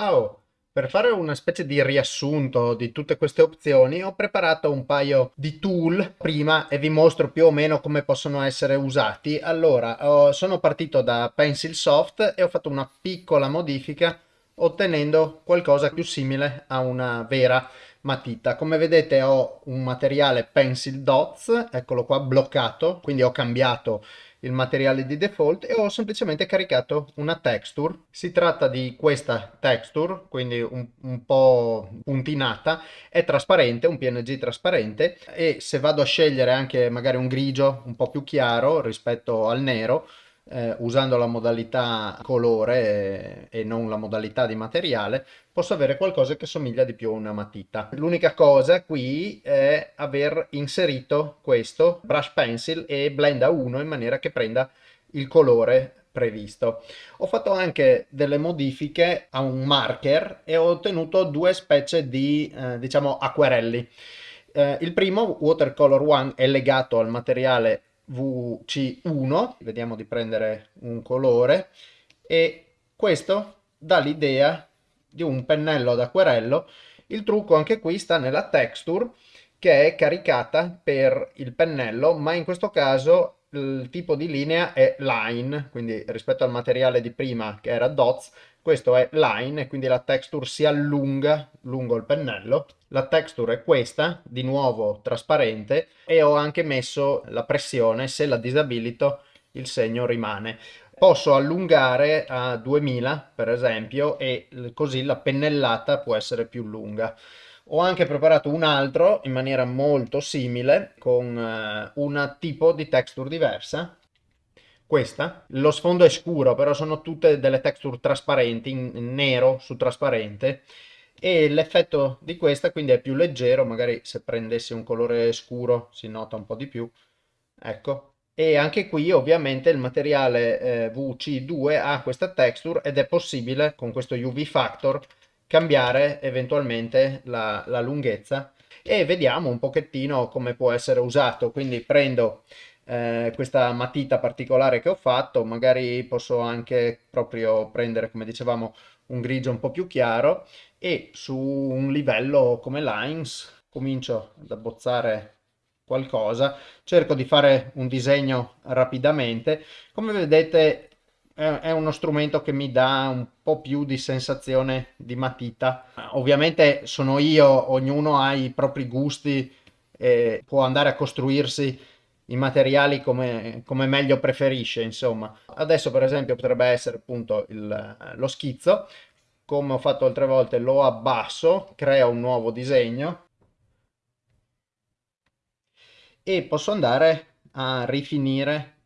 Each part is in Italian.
Ciao! Per fare una specie di riassunto di tutte queste opzioni ho preparato un paio di tool prima e vi mostro più o meno come possono essere usati. Allora, sono partito da Pencil Soft e ho fatto una piccola modifica ottenendo qualcosa più simile a una vera matita. Come vedete ho un materiale Pencil Dots, eccolo qua bloccato, quindi ho cambiato il materiale di default e ho semplicemente caricato una texture. Si tratta di questa texture, quindi un, un po' puntinata, è trasparente, un PNG trasparente e se vado a scegliere anche magari un grigio un po' più chiaro rispetto al nero, eh, usando la modalità colore e, e non la modalità di materiale, posso avere qualcosa che somiglia di più a una matita. L'unica cosa qui è aver inserito questo brush pencil e blend a 1 in maniera che prenda il colore previsto. Ho fatto anche delle modifiche a un marker e ho ottenuto due specie di eh, diciamo acquerelli. Eh, il primo, Watercolor One, è legato al materiale VC1, vediamo di prendere un colore, e questo dà l'idea di un pennello ad acquerello. Il trucco anche qui sta nella texture che è caricata per il pennello, ma in questo caso il tipo di linea è line, quindi rispetto al materiale di prima che era dots, questo è line e quindi la texture si allunga lungo il pennello. La texture è questa, di nuovo trasparente, e ho anche messo la pressione, se la disabilito il segno rimane. Posso allungare a 2000 per esempio e così la pennellata può essere più lunga. Ho anche preparato un altro in maniera molto simile con uh, un tipo di texture diversa questa. Lo sfondo è scuro, però sono tutte delle texture trasparenti, in nero su trasparente. E l'effetto di questa quindi è più leggero, magari se prendessi un colore scuro si nota un po' di più. Ecco. E anche qui ovviamente il materiale eh, VC2 ha questa texture ed è possibile con questo UV Factor cambiare eventualmente la, la lunghezza e vediamo un pochettino come può essere usato. Quindi prendo eh, questa matita particolare che ho fatto, magari posso anche proprio prendere, come dicevamo, un grigio un po' più chiaro e su un livello come Lines comincio ad abbozzare qualcosa, cerco di fare un disegno rapidamente, come vedete è uno strumento che mi dà un po' più di sensazione di matita. Ovviamente sono io, ognuno ha i propri gusti e può andare a costruirsi i materiali come, come, meglio preferisce, insomma. Adesso per esempio potrebbe essere appunto il, lo schizzo, come ho fatto altre volte lo abbasso, creo un nuovo disegno e posso andare a rifinire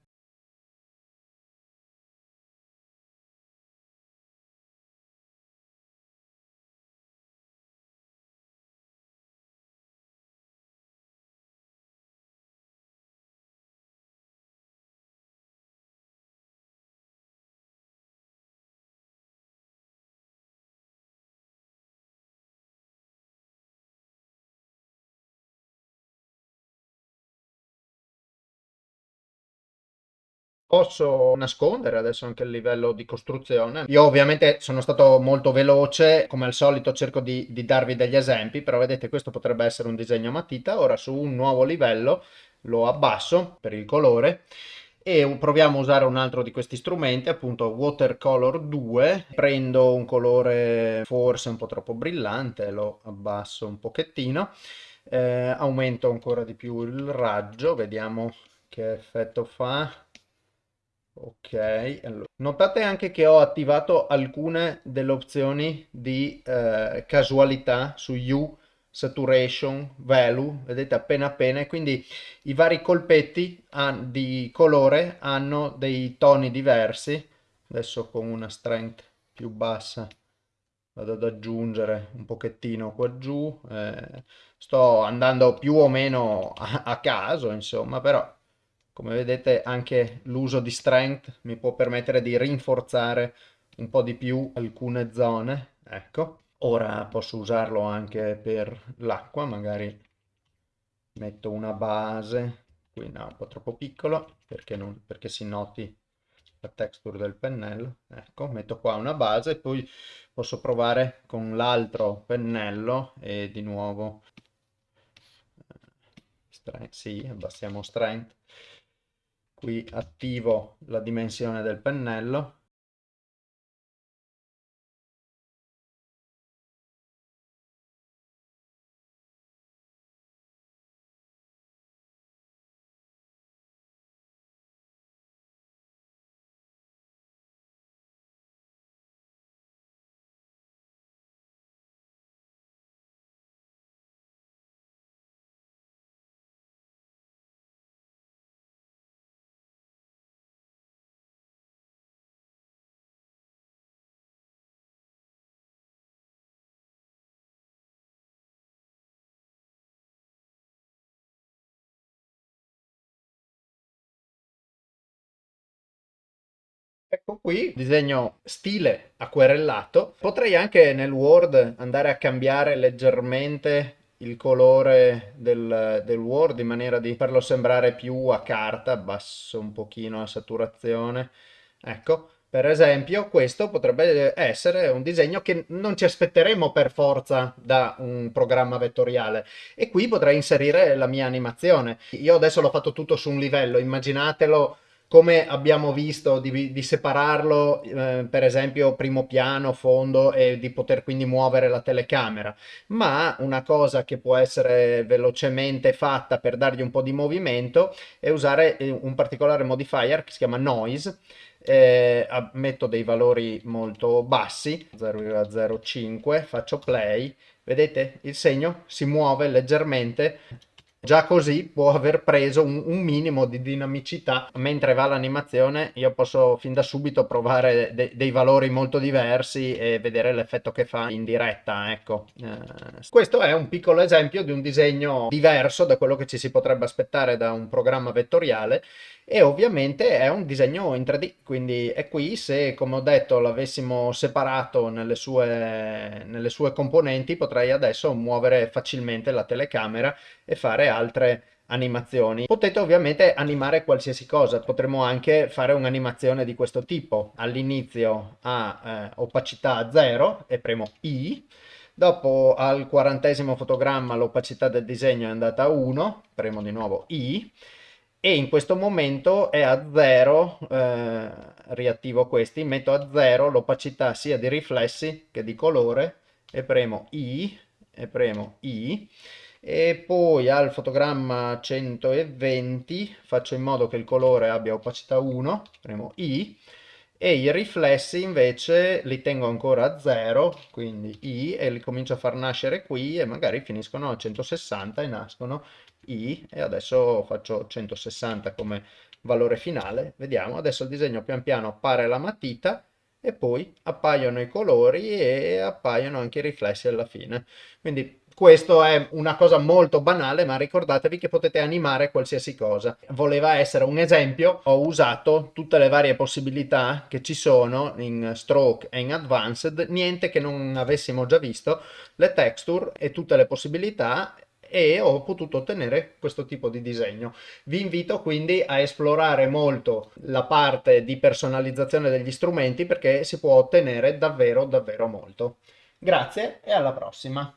posso nascondere adesso anche il livello di costruzione. Io ovviamente sono stato molto veloce, come al solito cerco di, di darvi degli esempi, però vedete questo potrebbe essere un disegno a matita, ora su un nuovo livello lo abbasso per il colore e proviamo a usare un altro di questi strumenti, appunto Watercolor 2, prendo un colore forse un po' troppo brillante, lo abbasso un pochettino, eh, aumento ancora di più il raggio, vediamo che effetto fa, Ok, allora. notate anche che ho attivato alcune delle opzioni di eh, casualità su U, saturation, value, vedete appena appena, quindi i vari colpetti di colore hanno dei toni diversi, adesso con una strength più bassa vado ad aggiungere un pochettino qua giù, eh, sto andando più o meno a, a caso insomma, però come vedete anche l'uso di strength mi può permettere di rinforzare un po' di più alcune zone. Ecco, ora posso usarlo anche per l'acqua, magari metto una base, qui no, un po' troppo piccolo perché, non, perché si noti la texture del pennello. Ecco, metto qua una base e poi posso provare con l'altro pennello e di nuovo strength, sì, abbassiamo strength. Qui attivo la dimensione del pennello Ecco qui, disegno stile acquerellato. Potrei anche nel Word andare a cambiare leggermente il colore del, del Word in maniera di farlo sembrare più a carta, abbasso un pochino la saturazione. Ecco, per esempio, questo potrebbe essere un disegno che non ci aspetteremo per forza da un programma vettoriale e qui potrei inserire la mia animazione. Io adesso l'ho fatto tutto su un livello, immaginatelo come abbiamo visto di, di separarlo eh, per esempio primo piano, fondo e di poter quindi muovere la telecamera. Ma una cosa che può essere velocemente fatta per dargli un po' di movimento è usare eh, un particolare modifier che si chiama noise eh, metto dei valori molto bassi 0,05 faccio play vedete? Il segno si muove leggermente Già così può aver preso un, un, minimo di dinamicità, mentre va l'animazione io posso fin da subito provare de dei valori molto diversi e vedere l'effetto che fa in diretta, ecco. Eh, questo è un piccolo esempio di un disegno diverso da quello che ci si potrebbe aspettare da un programma vettoriale e ovviamente è un disegno in 3D, quindi è qui se come ho detto l'avessimo separato nelle sue, nelle sue componenti potrei adesso muovere facilmente la telecamera e fare altre animazioni. Potete ovviamente animare qualsiasi cosa, potremmo anche fare un'animazione di questo tipo. All'inizio a eh, opacità 0 e premo I, dopo al quarantesimo fotogramma l'opacità del disegno è andata a 1, premo di nuovo I, e in questo momento è a 0, eh, riattivo questi, metto a 0 l'opacità sia di riflessi che di colore e premo I e premo I e poi al fotogramma 120 faccio in modo che il colore abbia opacità 1, premo I e i riflessi invece li tengo ancora a 0, quindi I e li comincio a far nascere qui e magari finiscono a 160 e nascono i e adesso faccio 160 come valore finale. Vediamo, adesso il disegno pian piano appare la matita e poi appaiono i colori e appaiono anche i riflessi alla fine. Quindi questo è una cosa molto banale, ma ricordatevi che potete animare qualsiasi cosa. Voleva essere un esempio, ho usato tutte le varie possibilità che ci sono in Stroke e in Advanced, niente che non avessimo già visto, le texture e tutte le possibilità e ho potuto ottenere questo tipo di disegno. Vi invito quindi a esplorare molto la parte di personalizzazione degli strumenti perché si può ottenere davvero davvero molto. Grazie e alla prossima!